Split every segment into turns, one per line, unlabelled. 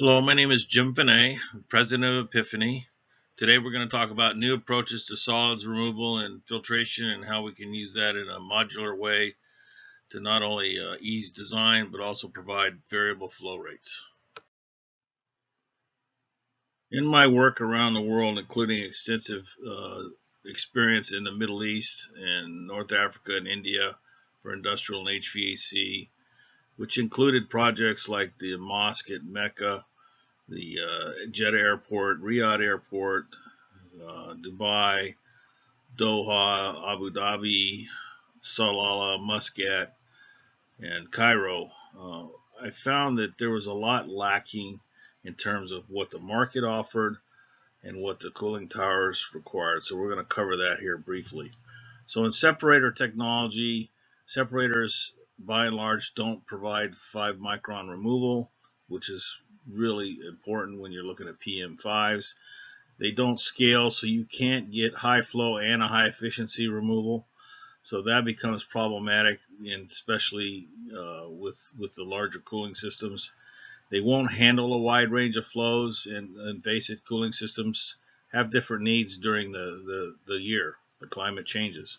Hello, my name is Jim Finet, President of Epiphany. Today we're going to talk about new approaches to solids removal and filtration and how we can use that in a modular way to not only uh, ease design but also provide variable flow rates. In my work around the world, including extensive uh, experience in the Middle East and North Africa and India for industrial and HVAC, which included projects like the mosque at Mecca, the uh, Jeddah Airport, Riyadh Airport, uh, Dubai, Doha, Abu Dhabi, Salalah, Muscat, and Cairo. Uh, I found that there was a lot lacking in terms of what the market offered and what the cooling towers required. So we're going to cover that here briefly. So in separator technology, separators by and large don't provide 5 micron removal, which is really important when you're looking at PM5s. They don't scale, so you can't get high flow and a high efficiency removal. So that becomes problematic, and especially uh, with with the larger cooling systems. They won't handle a wide range of flows, and, and basic cooling systems have different needs during the, the, the year. The climate changes.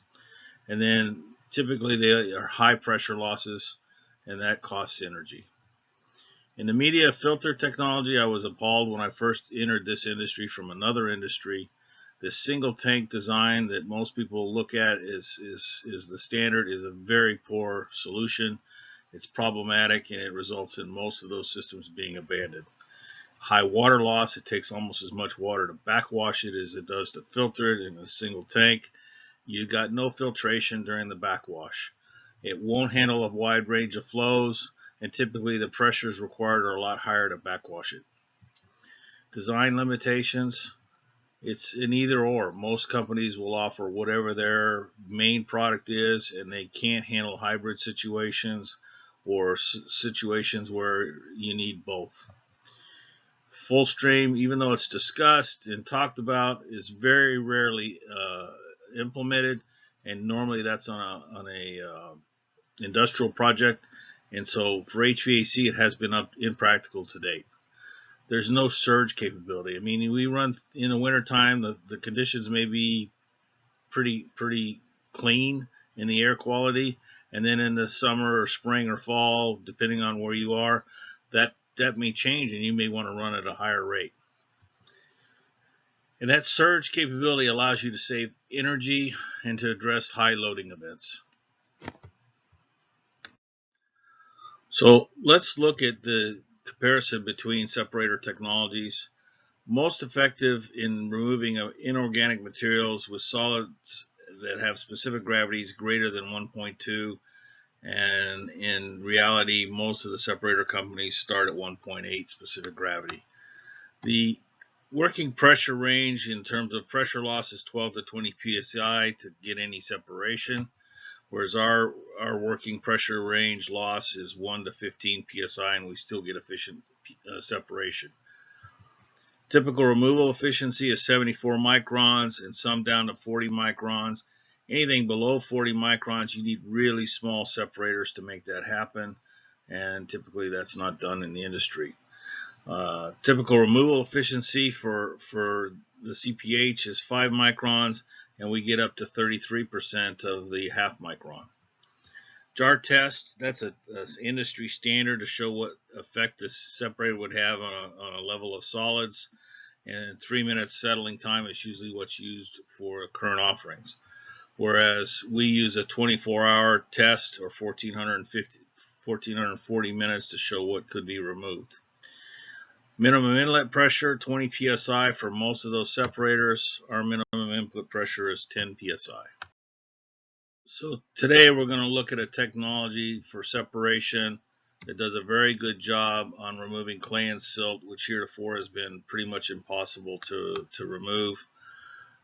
And then Typically, they are high pressure losses, and that costs energy. In the media filter technology, I was appalled when I first entered this industry from another industry. This single tank design that most people look at is, is, is the standard is a very poor solution. It's problematic and it results in most of those systems being abandoned. High water loss, it takes almost as much water to backwash it as it does to filter it in a single tank you got no filtration during the backwash. It won't handle a wide range of flows, and typically the pressures required are a lot higher to backwash it. Design limitations, it's an either or. Most companies will offer whatever their main product is, and they can't handle hybrid situations or situations where you need both. Full stream, even though it's discussed and talked about, is very rarely uh, implemented, and normally that's on a on a uh, industrial project, and so for HVAC it has been impractical to date. There's no surge capability. I mean, we run in the wintertime, the, the conditions may be pretty pretty clean in the air quality, and then in the summer or spring or fall, depending on where you are, that that may change, and you may want to run at a higher rate. And that surge capability allows you to save energy and to address high loading events. So let's look at the comparison between separator technologies. Most effective in removing uh, inorganic materials with solids that have specific gravities greater than 1.2 and in reality most of the separator companies start at 1.8 specific gravity. The Working pressure range in terms of pressure loss is 12 to 20 psi to get any separation, whereas our, our working pressure range loss is 1 to 15 psi and we still get efficient uh, separation. Typical removal efficiency is 74 microns and some down to 40 microns. Anything below 40 microns, you need really small separators to make that happen, and typically that's not done in the industry. Uh, typical removal efficiency for, for the CPH is 5 microns, and we get up to 33% of the half micron. Jar test, that's an industry standard to show what effect this separator would have on a, on a level of solids. And three minutes settling time is usually what's used for current offerings. Whereas we use a 24 hour test or 1450, 1440 minutes to show what could be removed. Minimum inlet pressure, 20 psi for most of those separators. Our minimum input pressure is 10 psi. So today we're going to look at a technology for separation that does a very good job on removing clay and silt, which heretofore has been pretty much impossible to, to remove.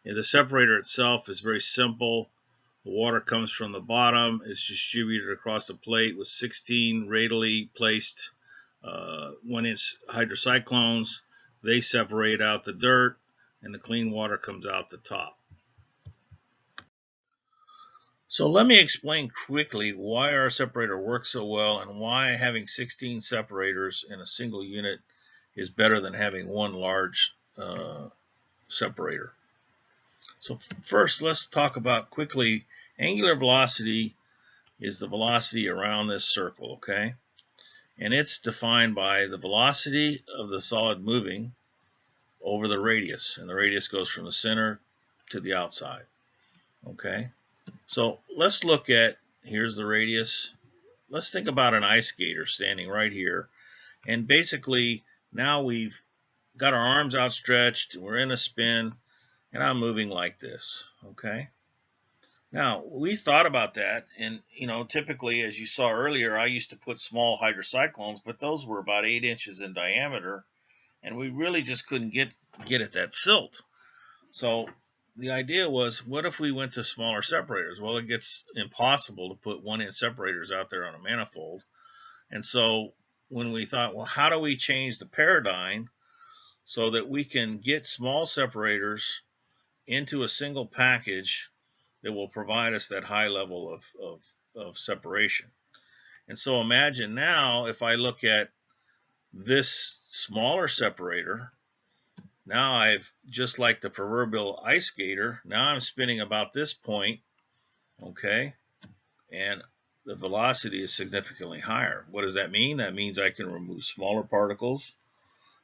And the separator itself is very simple. The water comes from the bottom, it's distributed across the plate with 16 radially placed uh, when it's hydrocyclones, they separate out the dirt and the clean water comes out the top. So let me explain quickly why our separator works so well and why having 16 separators in a single unit is better than having one large uh, separator. So first, let's talk about quickly, angular velocity is the velocity around this circle, okay? And it's defined by the velocity of the solid moving over the radius. And the radius goes from the center to the outside, okay? So let's look at, here's the radius. Let's think about an ice skater standing right here. And basically, now we've got our arms outstretched, we're in a spin, and I'm moving like this, okay? Now, we thought about that, and, you know, typically, as you saw earlier, I used to put small hydrocyclones, but those were about 8 inches in diameter, and we really just couldn't get, get at that silt. So the idea was, what if we went to smaller separators? Well, it gets impossible to put one-inch separators out there on a manifold. And so when we thought, well, how do we change the paradigm so that we can get small separators into a single package that will provide us that high level of, of, of separation. And so imagine now if I look at this smaller separator, now I've, just like the proverbial ice skater, now I'm spinning about this point, okay, and the velocity is significantly higher. What does that mean? That means I can remove smaller particles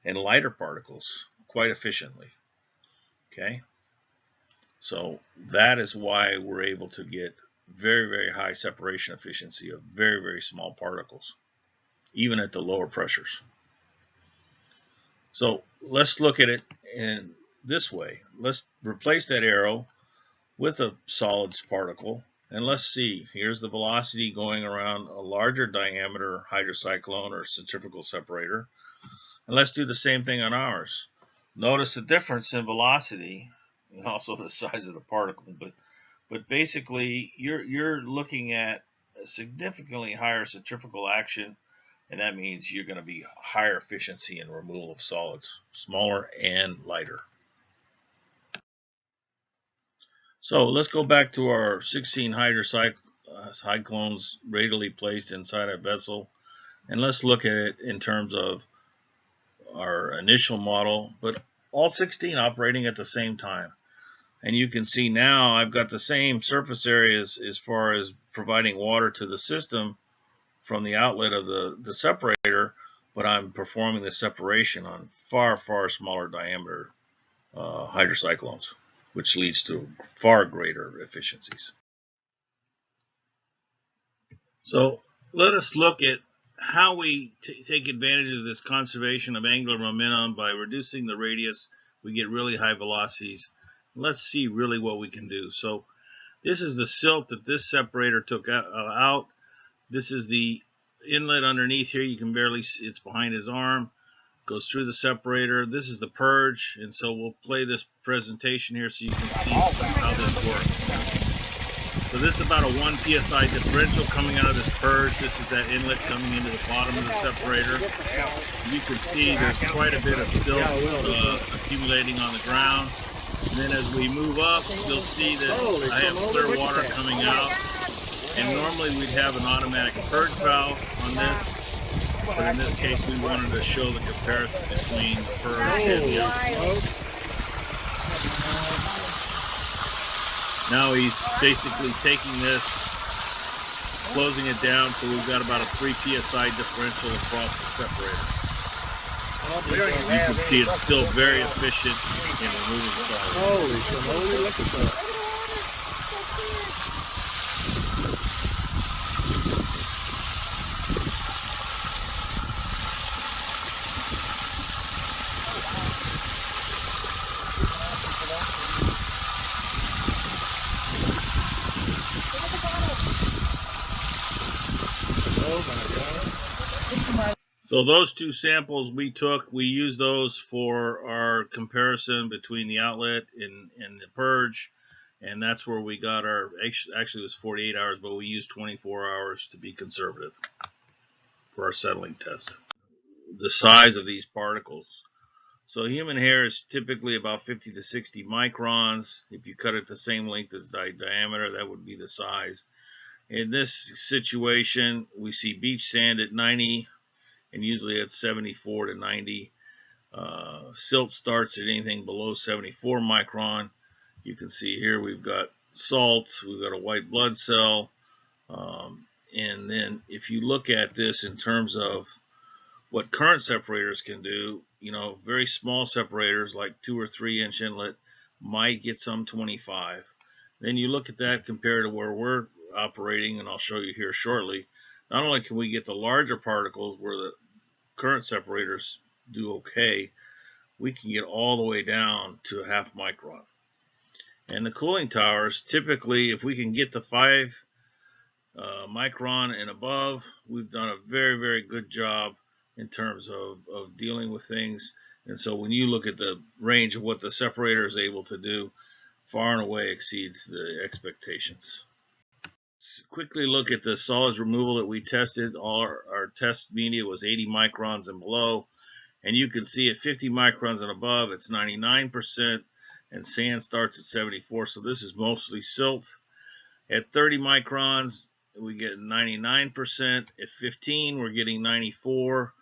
and lighter particles quite efficiently, okay? So that is why we're able to get very, very high separation efficiency of very, very small particles, even at the lower pressures. So let's look at it in this way. Let's replace that arrow with a solids particle. And let's see, here's the velocity going around a larger diameter hydrocyclone or centrifugal separator. And let's do the same thing on ours. Notice the difference in velocity and also the size of the particle. But but basically, you're you're looking at a significantly higher centrifugal action, and that means you're going to be higher efficiency in removal of solids, smaller and lighter. So let's go back to our 16 hydrocyclones uh, radially placed inside a vessel, and let's look at it in terms of our initial model, but all 16 operating at the same time. And you can see now I've got the same surface areas as far as providing water to the system from the outlet of the, the separator, but I'm performing the separation on far, far smaller diameter uh, hydrocyclones, which leads to far greater efficiencies. So let us look at how we take advantage of this conservation of angular momentum by reducing the radius. We get really high velocities let's see really what we can do. So this is the silt that this separator took uh, out. This is the inlet underneath here. You can barely see it's behind his arm. Goes through the separator. This is the purge. And so we'll play this presentation here so you can see how this works. So this is about a 1 psi differential coming out of this purge. This is that inlet coming into the bottom of the separator. You can see there's quite a bit of silt uh, accumulating on the ground. And then as we move up, you'll see that I have clear water coming out. And normally we'd have an automatic purge valve on this. But in this case, we wanted to show the comparison between the purge and the outflow. Now he's basically taking this, closing it down, so we've got about a 3 psi differential across the separator. You can see it's still very efficient in removing solids. Holy look at that. So those two samples we took, we used those for our comparison between the outlet and, and the purge. And that's where we got our, actually it was 48 hours, but we used 24 hours to be conservative for our settling test. The size of these particles. So human hair is typically about 50 to 60 microns. If you cut it the same length as the diameter, that would be the size. In this situation, we see beach sand at 90 and usually it's 74 to 90. Uh, silt starts at anything below 74 micron. You can see here we've got salts, we've got a white blood cell, um, and then if you look at this in terms of what current separators can do, you know, very small separators like two or three inch inlet might get some 25. Then you look at that compared to where we're operating, and I'll show you here shortly. Not only can we get the larger particles where the current separators do okay, we can get all the way down to a half micron. And the cooling towers, typically, if we can get to five uh, micron and above, we've done a very, very good job in terms of, of dealing with things. And so when you look at the range of what the separator is able to do, far and away exceeds the expectations. Quickly look at the solids removal that we tested. Our, our test media was 80 microns and below. And you can see at 50 microns and above, it's 99%, and sand starts at 74. So this is mostly silt. At 30 microns, we get 99%. At 15, we're getting 94.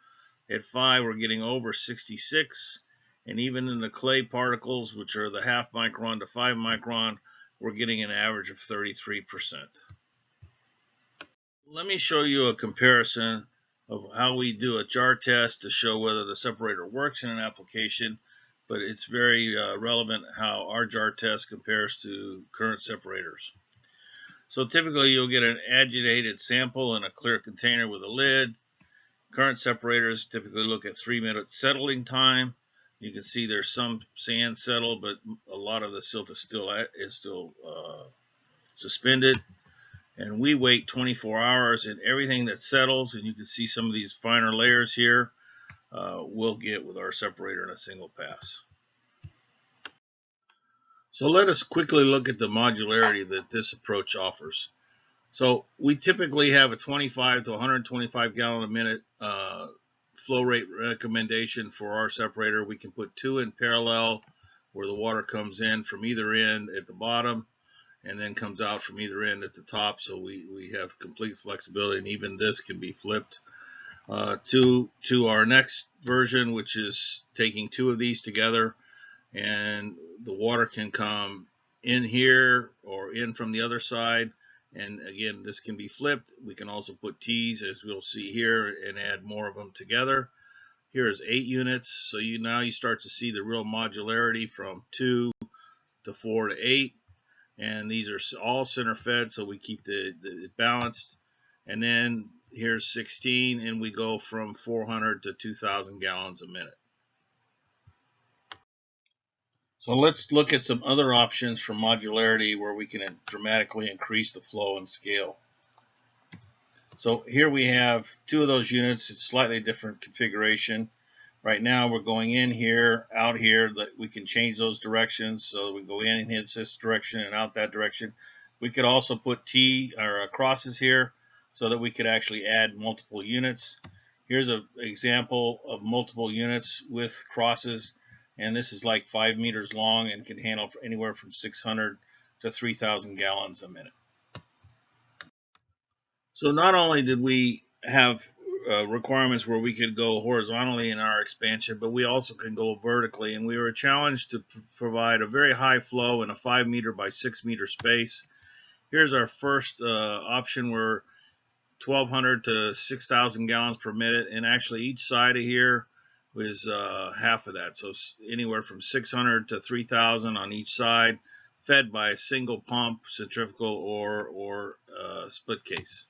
At 5, we're getting over 66. And even in the clay particles, which are the half micron to 5 micron, we're getting an average of 33%. Let me show you a comparison of how we do a jar test to show whether the separator works in an application, but it's very uh, relevant how our jar test compares to current separators. So typically you'll get an agitated sample in a clear container with a lid. Current separators typically look at three minutes settling time. You can see there's some sand settled, but a lot of the silt is still at, is still uh, suspended. And we wait 24 hours, and everything that settles, and you can see some of these finer layers here, uh, we'll get with our separator in a single pass. So let us quickly look at the modularity that this approach offers. So we typically have a 25 to 125 gallon a minute uh, flow rate recommendation for our separator. We can put two in parallel where the water comes in from either end at the bottom and then comes out from either end at the top. So we, we have complete flexibility and even this can be flipped. Uh, to, to our next version, which is taking two of these together and the water can come in here or in from the other side and again this can be flipped we can also put T's as we'll see here and add more of them together here is eight units so you now you start to see the real modularity from two to four to eight and these are all center fed so we keep the, the balanced and then here's 16 and we go from 400 to 2000 gallons a minute so let's look at some other options for modularity where we can dramatically increase the flow and scale. So here we have two of those units. It's slightly different configuration. Right now we're going in here, out here, that we can change those directions. So we go in and hit this direction and out that direction. We could also put T or uh, crosses here so that we could actually add multiple units. Here's an example of multiple units with crosses and this is like five meters long and can handle anywhere from 600 to 3,000 gallons a minute. So not only did we have uh, requirements where we could go horizontally in our expansion, but we also can go vertically, and we were challenged to provide a very high flow in a 5 meter by 6 meter space. Here's our first uh, option where 1,200 to 6,000 gallons per minute, and actually each side of here was uh, half of that. So anywhere from 600 to 3,000 on each side, fed by a single pump, centrifugal, or, or uh, split case.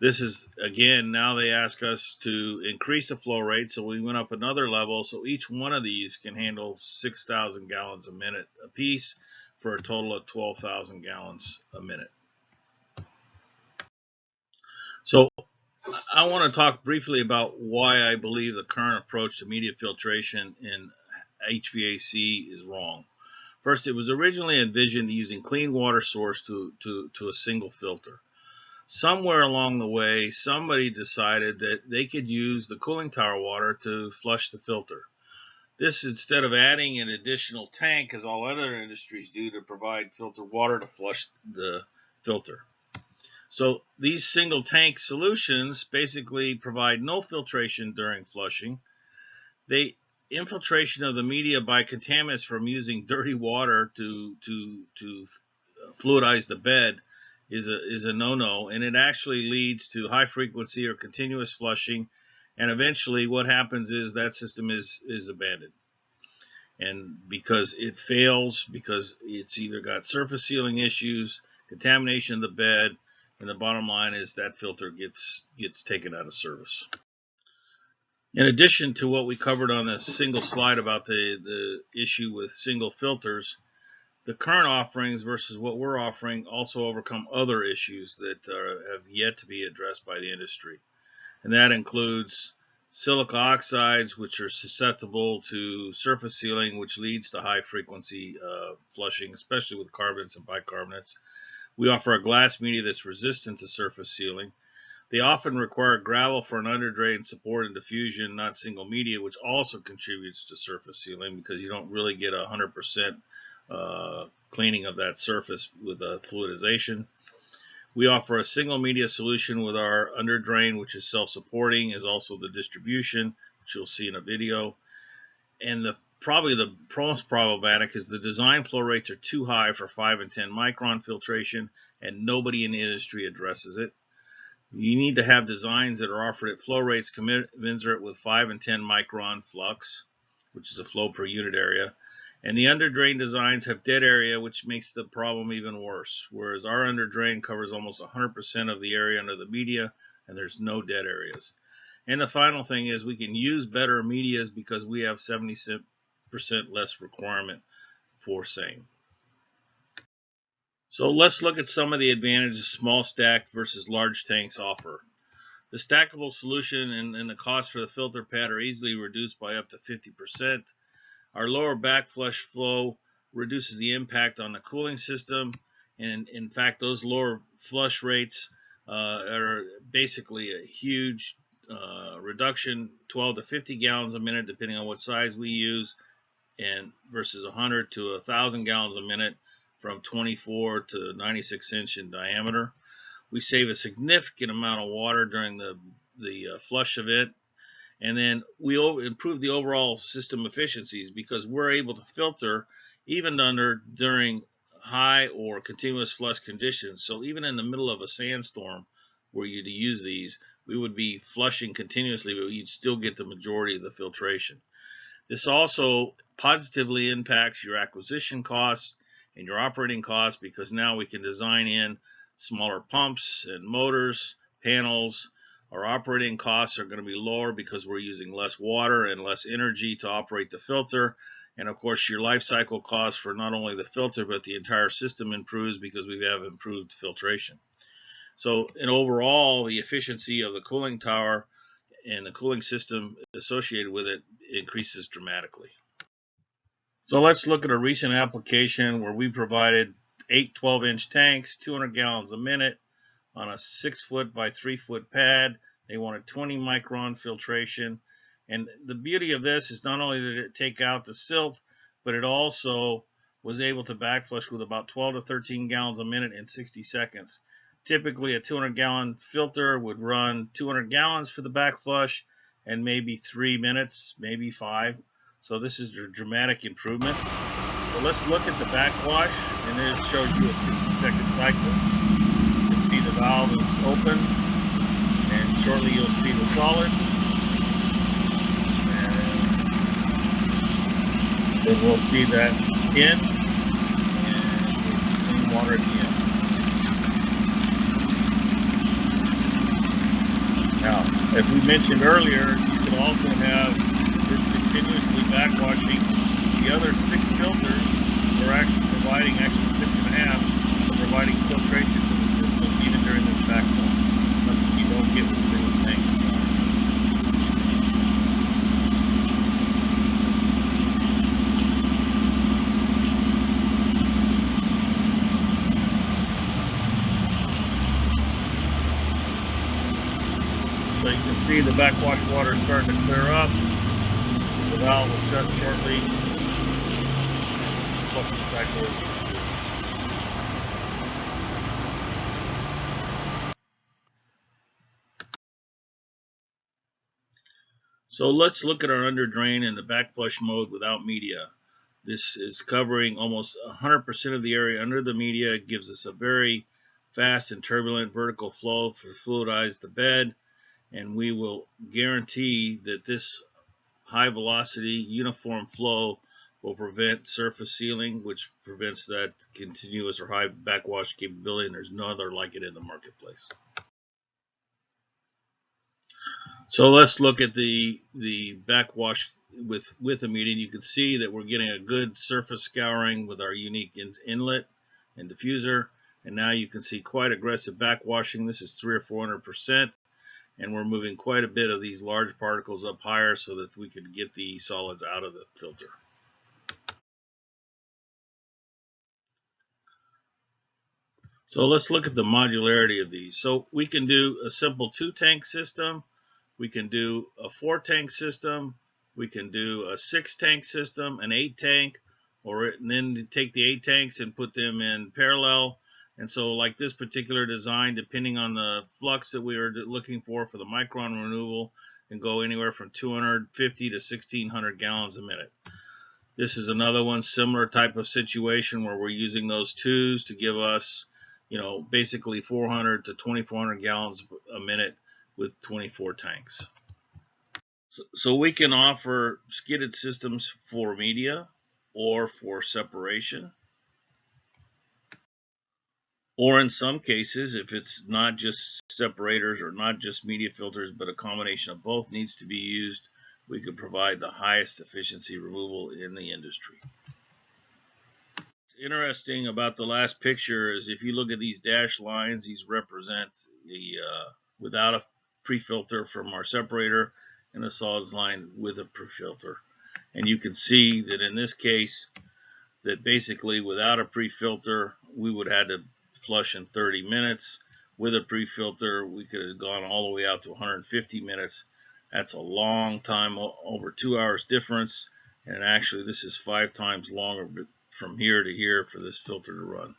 This is, again, now they ask us to increase the flow rate, so we went up another level. So each one of these can handle 6,000 gallons a minute a piece for a total of 12,000 gallons a minute. So I want to talk briefly about why I believe the current approach to media filtration in HVAC is wrong. First, it was originally envisioned using clean water source to, to, to a single filter. Somewhere along the way, somebody decided that they could use the cooling tower water to flush the filter. This, instead of adding an additional tank, as all other industries do, to provide filter water to flush the filter. So these single tank solutions basically provide no filtration during flushing. They infiltration of the media by contaminants from using dirty water to to to fluidize the bed is a is a no-no, and it actually leads to high frequency or continuous flushing, and eventually what happens is that system is is abandoned. And because it fails, because it's either got surface sealing issues, contamination of the bed, and the bottom line is that filter gets gets taken out of service. In addition to what we covered on a single slide about the, the issue with single filters, the current offerings versus what we're offering also overcome other issues that are, have yet to be addressed by the industry. And that includes silica oxides, which are susceptible to surface sealing, which leads to high frequency uh, flushing, especially with carbonates and bicarbonates. We offer a glass media that's resistant to surface sealing. They often require gravel for an underdrain support and diffusion, not single media, which also contributes to surface sealing because you don't really get a 100% uh, cleaning of that surface with a fluidization. We offer a single media solution with our underdrain, which is self-supporting, is also the distribution, which you'll see in a video. And the probably the most problematic is the design flow rates are too high for 5 and 10 micron filtration, and nobody in the industry addresses it. You need to have designs that are offered at flow rates commensurate with 5 and 10 micron flux, which is a flow per unit area. And the underdrain designs have dead area, which makes the problem even worse. Whereas our underdrain covers almost 100% of the area under the media, and there's no dead areas. And the final thing is we can use better medias because we have 70% less requirement for same. So let's look at some of the advantages small stacked versus large tanks offer. The stackable solution and, and, the cost for the filter pad are easily reduced by up to 50%. Our lower backflush flow reduces the impact on the cooling system. And in fact, those lower flush rates uh, are basically a huge uh, reduction, 12 to 50 gallons a minute, depending on what size we use, and versus 100 to 1,000 gallons a minute from 24 to 96 inch in diameter. We save a significant amount of water during the, the uh, flush event. And then we improve the overall system efficiencies because we're able to filter even under during high or continuous flush conditions. So even in the middle of a sandstorm where you'd use these, we would be flushing continuously, but you'd still get the majority of the filtration. This also positively impacts your acquisition costs and your operating costs because now we can design in smaller pumps and motors, panels. Our operating costs are going to be lower because we're using less water and less energy to operate the filter. And of course, your life cycle costs for not only the filter, but the entire system improves because we have improved filtration. So, in overall, the efficiency of the cooling tower and the cooling system associated with it increases dramatically. So let's look at a recent application where we provided eight 12 inch tanks, 200 gallons a minute on a six foot by three foot pad. They wanted 20 micron filtration. And the beauty of this is not only did it take out the silt, but it also was able to backflush with about 12 to 13 gallons a minute in 60 seconds. Typically, a 200 gallon filter would run 200 gallons for the backflush and maybe three minutes, maybe five. So this is a dramatic improvement. So let's look at the backwash, and it shows you a 60 second cycle. You can see the valve is open, and shortly you'll see the solids. And then we'll see that in, and clean water at the end. Now, as we mentioned earlier, you can also have this continuously backwashing. The other six filters are actually providing, actually six and a half, providing filtration you don't get. So you can see the backwash water is starting to clear up The valve will shut shortly. So let's look at our under drain in the back flush mode without media. This is covering almost 100% of the area under the media. It gives us a very fast and turbulent vertical flow for fluidize the bed. And we will guarantee that this high velocity uniform flow will prevent surface sealing, which prevents that continuous or high backwash capability. And there's no other like it in the marketplace. So let's look at the the backwash with with a media. You can see that we're getting a good surface scouring with our unique in, inlet and diffuser. And now you can see quite aggressive backwashing. This is three or four hundred percent, and we're moving quite a bit of these large particles up higher so that we can get the solids out of the filter. So let's look at the modularity of these. So we can do a simple two tank system we can do a four tank system. We can do a six tank system, an eight tank, or then take the eight tanks and put them in parallel. And so like this particular design, depending on the flux that we are looking for for the micron removal, can go anywhere from 250 to 1600 gallons a minute. This is another one, similar type of situation where we're using those twos to give us, you know, basically 400 to 2400 gallons a minute with 24 tanks. So, so we can offer skidded systems for media or for separation. Or in some cases, if it's not just separators or not just media filters, but a combination of both needs to be used, we could provide the highest efficiency removal in the industry. What's interesting about the last picture is if you look at these dashed lines, these represent the uh, without a pre-filter from our separator and the solids line with a pre-filter. And you can see that in this case, that basically without a pre-filter, we would have had to flush in 30 minutes. With a pre-filter, we could have gone all the way out to 150 minutes. That's a long time, over two hours difference. And actually, this is five times longer from here to here for this filter to run.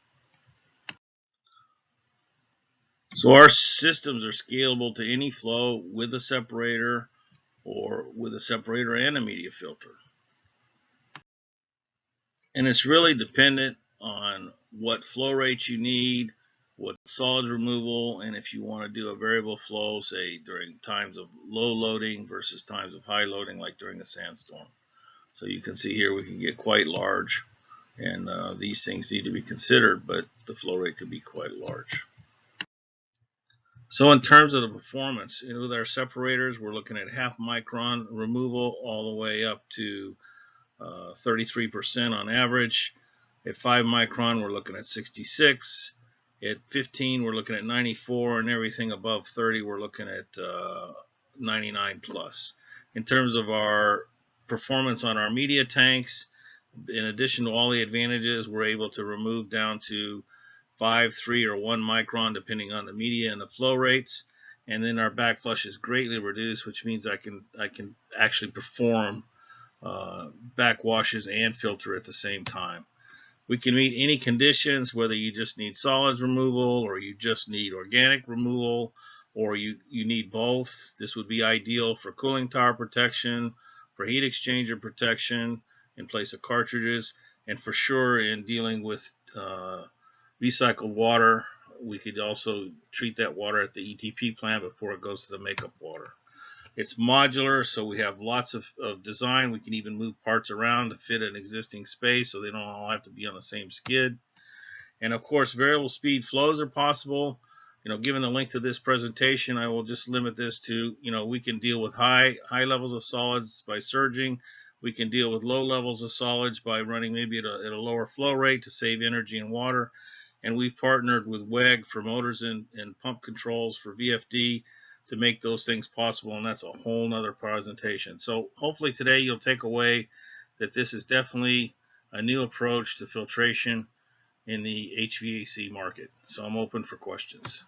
So our systems are scalable to any flow with a separator or with a separator and a media filter. And it's really dependent on what flow rate you need, what solids removal, and if you want to do a variable flow, say during times of low loading versus times of high loading, like during a sandstorm. So you can see here we can get quite large, and uh, these things need to be considered, but the flow rate could be quite large. So in terms of the performance, you know, with our separators, we're looking at half micron removal all the way up to 33% uh, on average. At 5 micron, we're looking at 66. At 15, we're looking at 94, and everything above 30, we're looking at uh, 99 plus. In terms of our performance on our media tanks, in addition to all the advantages, we're able to remove down to 5, 3, or 1 micron depending on the media and the flow rates. And then our backflush is greatly reduced, which means I can I can actually perform uh, backwashes and filter at the same time. We can meet any conditions, whether you just need solids removal or you just need organic removal or you, you need both. This would be ideal for cooling tower protection, for heat exchanger protection in place of cartridges, and for sure in dealing with uh, recycled water. We could also treat that water at the ETP plant before it goes to the makeup water. It's modular, so we have lots of, of design. We can even move parts around to fit an existing space so they don't all have to be on the same skid. And of course, variable speed flows are possible. You know, given the length of this presentation, I will just limit this to, you know, we can deal with high high levels of solids by surging. We can deal with low levels of solids by running maybe at a, at a lower flow rate to save energy and water and we've partnered with WEG for motors and, and pump controls for VFD to make those things possible, and that's a whole nother presentation. So hopefully today you'll take away that this is definitely a new approach to filtration in the HVAC market. So I'm open for questions.